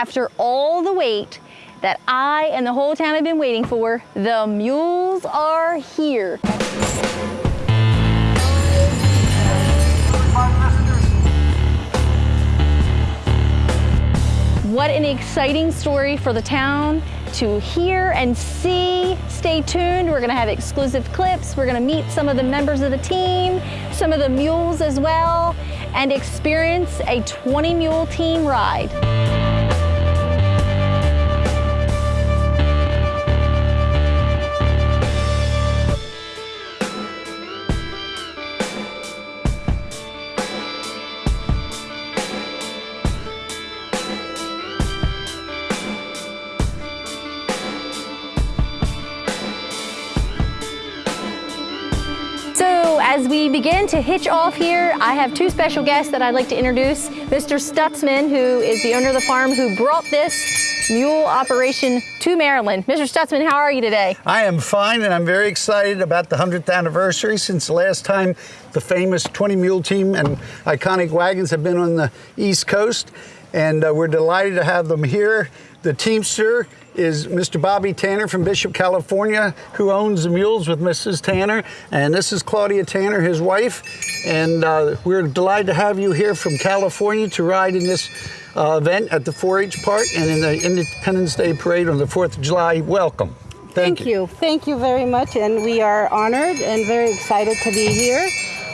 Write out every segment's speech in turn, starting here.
After all the wait that I and the whole town have been waiting for, the mules are here. What an exciting story for the town to hear and see. Stay tuned. We're going to have exclusive clips. We're going to meet some of the members of the team, some of the mules as well, and experience a 20 mule team ride. As we begin to hitch off here, I have two special guests that I'd like to introduce. Mr. Stutzman, who is the owner of the farm who brought this mule operation to Maryland. Mr. Stutzman, how are you today? I am fine, and I'm very excited about the 100th anniversary since the last time the famous 20 mule team and iconic wagons have been on the East Coast. And uh, we're delighted to have them here. The Teamster is Mr. Bobby Tanner from Bishop, California, who owns the mules with Mrs. Tanner. And this is Claudia Tanner, his wife. And uh, we're delighted to have you here from California to ride in this uh, event at the 4-H Park and in the Independence Day Parade on the 4th of July. Welcome. Thank, Thank you. you. Thank you very much. And we are honored and very excited to be here.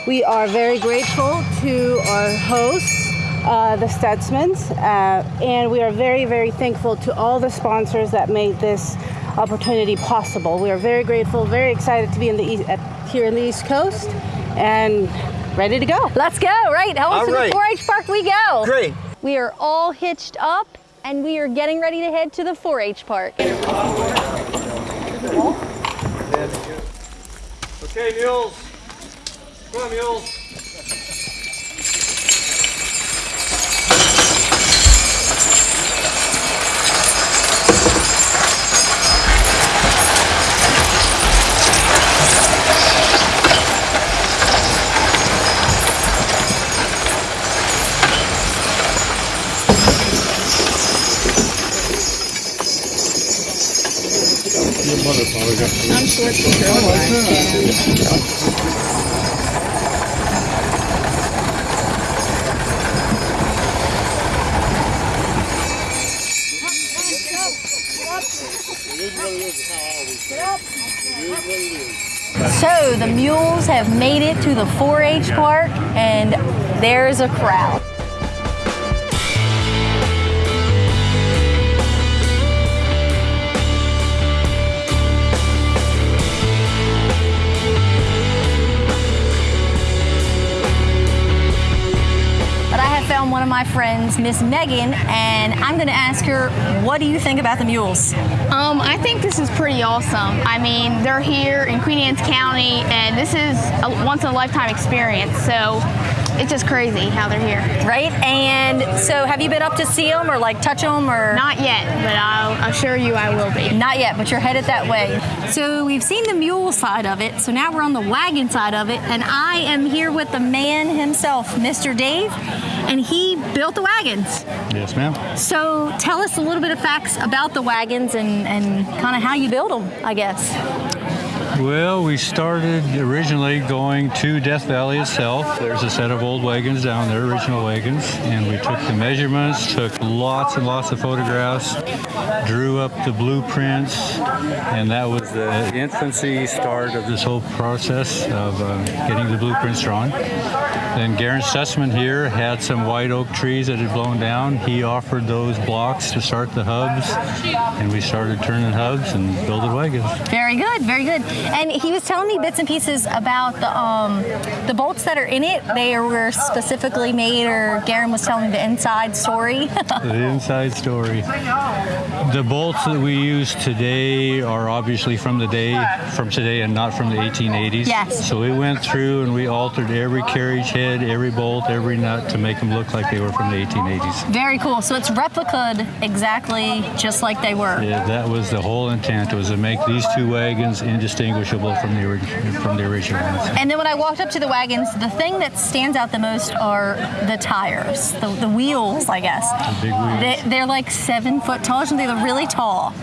We are very grateful to our hosts uh, the Stutzmans, uh, and we are very, very thankful to all the sponsors that made this opportunity possible. We are very grateful, very excited to be in the East, at, here in the East Coast, and ready to go. Let's go, right? How to right. the 4-H park we go. Great. We are all hitched up, and we are getting ready to head to the 4-H park. Okay, mules. Come on, mules. I'm short for So the mules have made it to the 4-H park and there's a crowd. One of my friends, Miss Megan, and I'm going to ask her, what do you think about the mules? Um, I think this is pretty awesome. I mean, they're here in Queen Anne's County, and this is a once-in-a-lifetime experience. So it's just crazy how they're here. Right? And so have you been up to see them or like touch them or? Not yet, but I'll assure you I will be. Not yet, but you're headed that way. So we've seen the mule side of it. So now we're on the wagon side of it. And I am here with the man himself, Mr. Dave, and he built the wagons. Yes, ma'am. So tell us a little bit of facts about the wagons and, and kind of how you build them, I guess. Well, we started originally going to Death Valley itself. There's a set of old wagons down there, original wagons, and we took the measurements, took lots and lots of photographs, drew up the blueprints, and that was the infancy start of this whole process of uh, getting the blueprints drawn. Then Garen Stutzman here had some white oak trees that had blown down. He offered those blocks to start the hubs, and we started turning hubs and building wagons. Very good, very good. And he was telling me bits and pieces about the um, the bolts that are in it. They were specifically made, or Garen was telling me the inside story. the inside story. The bolts that we use today are obviously from the day, from today and not from the 1880s. Yes. So we went through and we altered every carriage head every bolt, every nut to make them look like they were from the 1880s. Very cool. So it's replicated exactly just like they were. Yeah, that was the whole intent was to make these two wagons indistinguishable from the from the original ones. And then when I walked up to the wagons, the thing that stands out the most are the tires, the, the wheels, I guess. The big wheels. They, they're like seven foot tall, and they're really tall.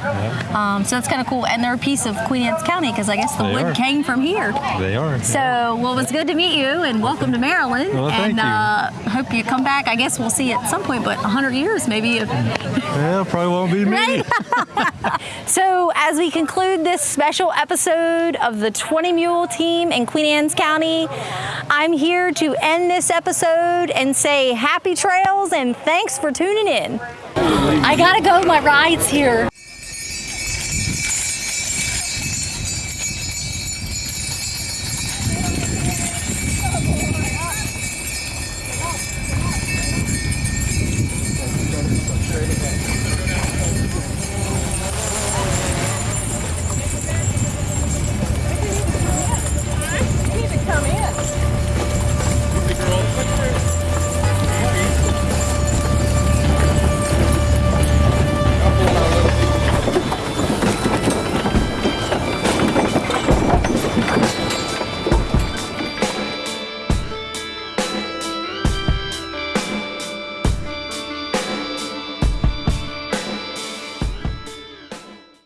Um, so that's kind of cool. And they're a piece of Queen Anne's County because I guess the They wood are. came from here. They are. So, well, it was good to meet you and welcome to Maryland. Well, thank and you. Uh, hope you come back. I guess we'll see you at some point, but 100 years maybe. If, Well, probably won't be me. Right? so, as we conclude this special episode of the 20 Mule team in Queen Anne's County, I'm here to end this episode and say happy trails and thanks for tuning in. I gotta go, my ride's here.